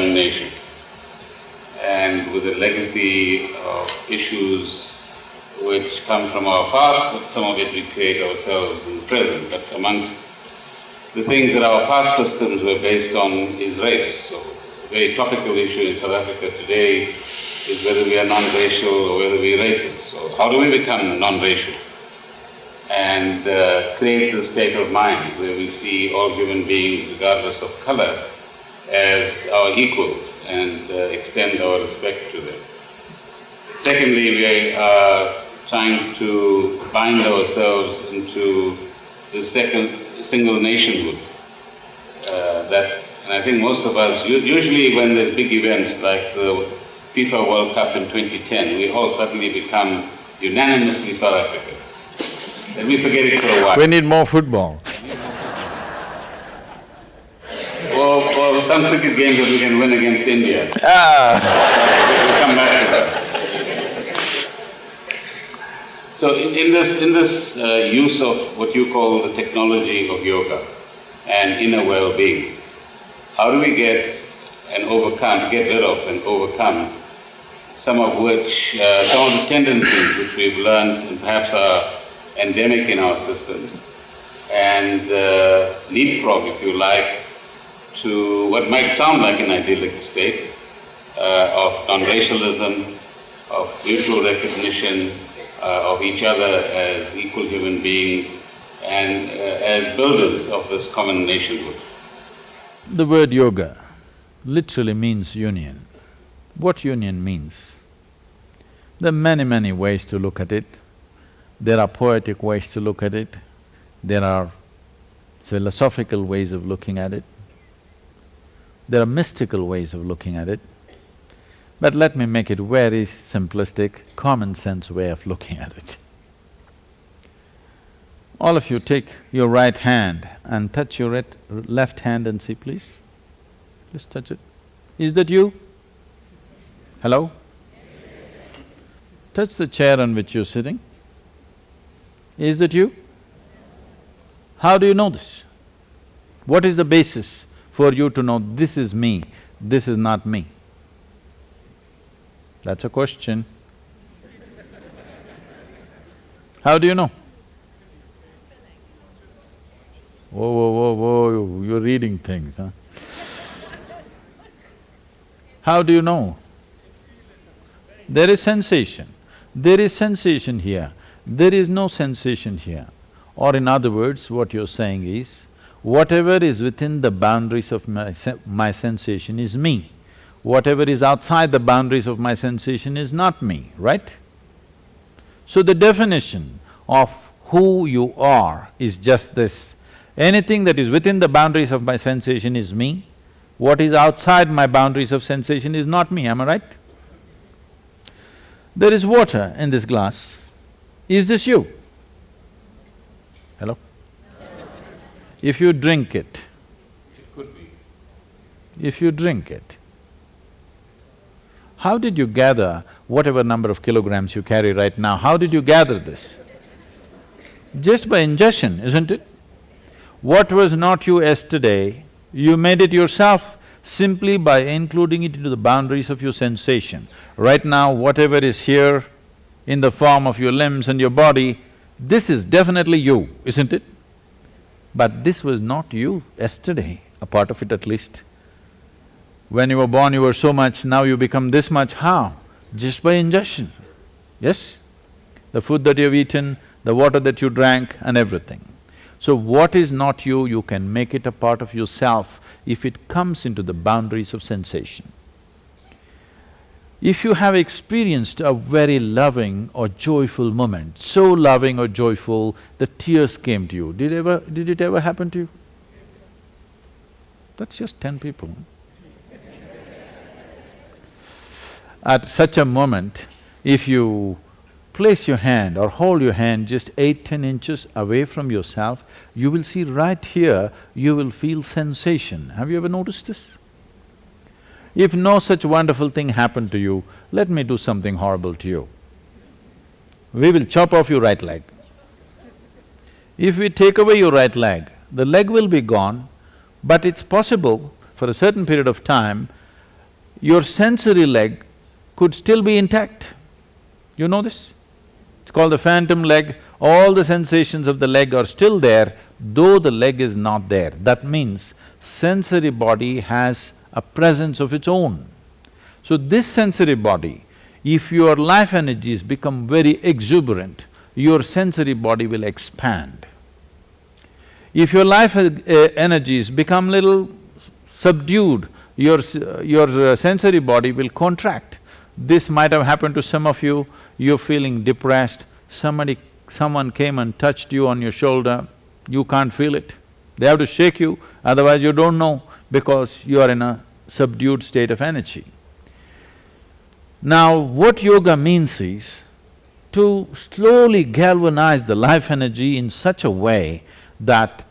50-year-old nation and with a legacy of issues which come from our past, but some of it we create ourselves in the present. But amongst the things that our past systems were based on is race. So a very topical issue in South Africa today is whether we are non-racial or whether we are racist. So how do we become non-racial? And uh, create the state of mind where we see all human beings, regardless of color, as our equals and uh, extend our respect to them. Secondly, we are trying to bind ourselves into the second single nationhood. Uh, that, and I think most of us, usually when there's big events like the FIFA World Cup in 2010, we all suddenly become unanimously South African. Let me forget it for a while. We need more football. or, or some cricket games that we can win against India. Ah. we'll come back to that. So in, in this, in this uh, use of what you call the technology of yoga and inner well-being, how do we get and overcome, get rid of and overcome some of which, uh, some of the tendencies which we've learned and perhaps are endemic in our systems and uh, leapfrog, if you like, to what might sound like an idyllic state uh, of non-racialism, of mutual recognition, uh, of each other as equal human beings and uh, as builders of this common nationhood. The word yoga literally means union. What union means? There are many, many ways to look at it. There are poetic ways to look at it. There are philosophical ways of looking at it. There are mystical ways of looking at it. But let me make it very simplistic, common sense way of looking at it. All of you take your right hand and touch your left hand and see please. Just touch it. Is that you? Hello? Touch the chair on which you're sitting. Is that you? How do you know this? What is the basis for you to know this is me, this is not me? That's a question. How do you know? Whoa, whoa, whoa, whoa, you're reading things, huh? How do you know? There is sensation. There is sensation here. There is no sensation here. Or in other words, what you're saying is, whatever is within the boundaries of my, my sensation is me whatever is outside the boundaries of my sensation is not me, right? So the definition of who you are is just this. Anything that is within the boundaries of my sensation is me, what is outside my boundaries of sensation is not me, am I right? There is water in this glass. Is this you? If you drink it, it could be. If you drink it, how did you gather whatever number of kilograms you carry right now, how did you gather this? Just by ingestion, isn't it? What was not you yesterday, you made it yourself simply by including it into the boundaries of your sensation. Right now, whatever is here in the form of your limbs and your body, this is definitely you, isn't it? But this was not you yesterday, a part of it at least. When you were born, you were so much, now you become this much, how? Just by ingestion, yes? The food that you've eaten, the water that you drank and everything. So what is not you, you can make it a part of yourself if it comes into the boundaries of sensation. If you have experienced a very loving or joyful moment, so loving or joyful, the tears came to you, did ever… did it ever happen to you? That's just ten people. At such a moment, if you place your hand or hold your hand just eight, ten inches away from yourself, you will see right here, you will feel sensation. Have you ever noticed this? If no such wonderful thing happened to you, let me do something horrible to you. We will chop off your right leg. If we take away your right leg, the leg will be gone, but it's possible for a certain period of time, your sensory leg could still be intact. You know this? It's called the phantom leg. All the sensations of the leg are still there, though the leg is not there. That means sensory body has a presence of its own. So this sensory body, if your life energies become very exuberant, your sensory body will expand. If your life uh, energies become little subdued, your, your uh, sensory body will contract. This might have happened to some of you, you're feeling depressed, somebody… someone came and touched you on your shoulder, you can't feel it. They have to shake you, otherwise you don't know because you are in a subdued state of energy. Now, what yoga means is to slowly galvanize the life energy in such a way that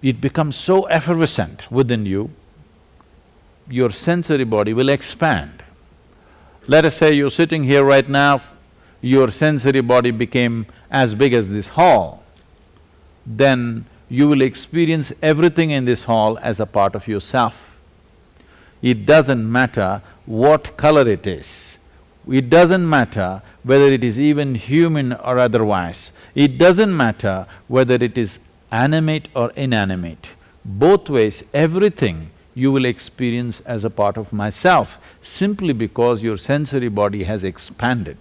it becomes so effervescent within you, your sensory body will expand. Let us say you're sitting here right now, your sensory body became as big as this hall, then you will experience everything in this hall as a part of yourself. It doesn't matter what color it is. It doesn't matter whether it is even human or otherwise. It doesn't matter whether it is animate or inanimate. Both ways, everything you will experience as a part of myself, simply because your sensory body has expanded.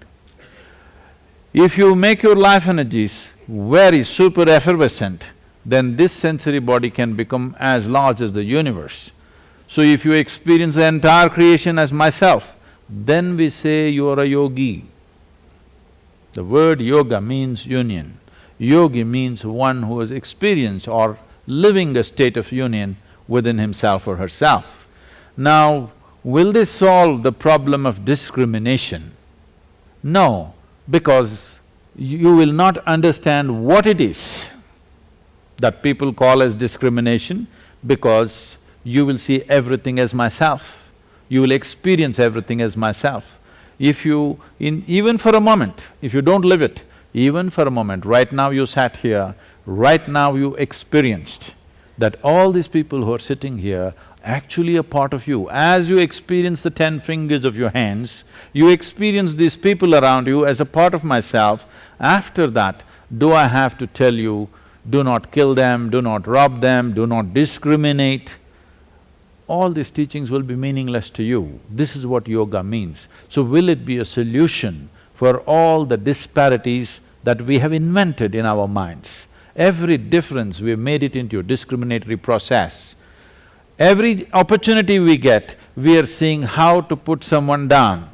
If you make your life energies very super effervescent, then this sensory body can become as large as the universe. So if you experience the entire creation as myself, then we say you are a yogi. The word yoga means union. Yogi means one who has experienced or living a state of union within himself or herself. Now, will this solve the problem of discrimination? No, because you will not understand what it is that people call as discrimination because you will see everything as myself. You will experience everything as myself. If you… in… even for a moment, if you don't live it, even for a moment, right now you sat here, right now you experienced that all these people who are sitting here actually a part of you. As you experience the ten fingers of your hands, you experience these people around you as a part of myself. After that, do I have to tell you, do not kill them, do not rob them, do not discriminate? All these teachings will be meaningless to you. This is what yoga means. So will it be a solution for all the disparities that we have invented in our minds? Every difference, we've made it into a discriminatory process. Every opportunity we get, we are seeing how to put someone down.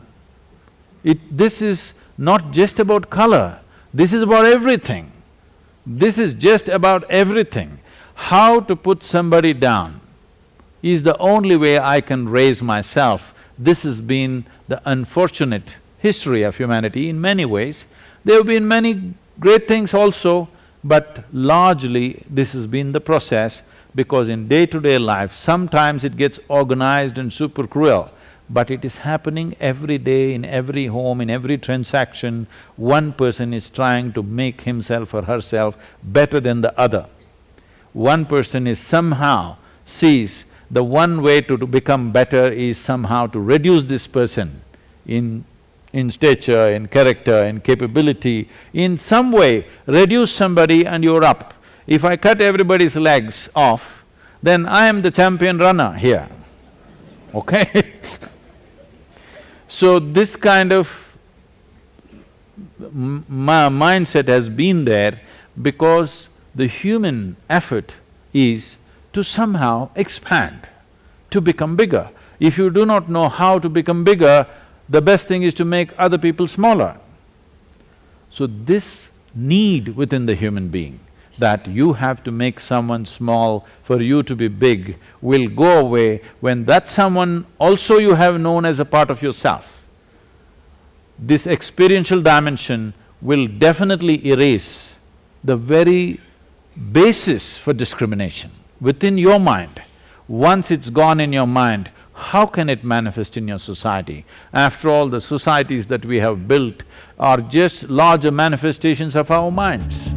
It… this is not just about color, this is about everything. This is just about everything. How to put somebody down is the only way I can raise myself. This has been the unfortunate history of humanity in many ways. There have been many great things also, but largely this has been the process because in day-to-day -day life, sometimes it gets organized and super cruel, but it is happening every day in every home, in every transaction, one person is trying to make himself or herself better than the other. One person is somehow sees the one way to, to become better is somehow to reduce this person in in stature, in character, in capability, in some way reduce somebody and you're up. If I cut everybody's legs off, then I am the champion runner here, okay So this kind of mindset has been there because the human effort is to somehow expand, to become bigger. If you do not know how to become bigger, the best thing is to make other people smaller. So this need within the human being that you have to make someone small for you to be big will go away when that someone also you have known as a part of yourself. This experiential dimension will definitely erase the very basis for discrimination within your mind. Once it's gone in your mind, how can it manifest in your society? After all, the societies that we have built are just larger manifestations of our minds.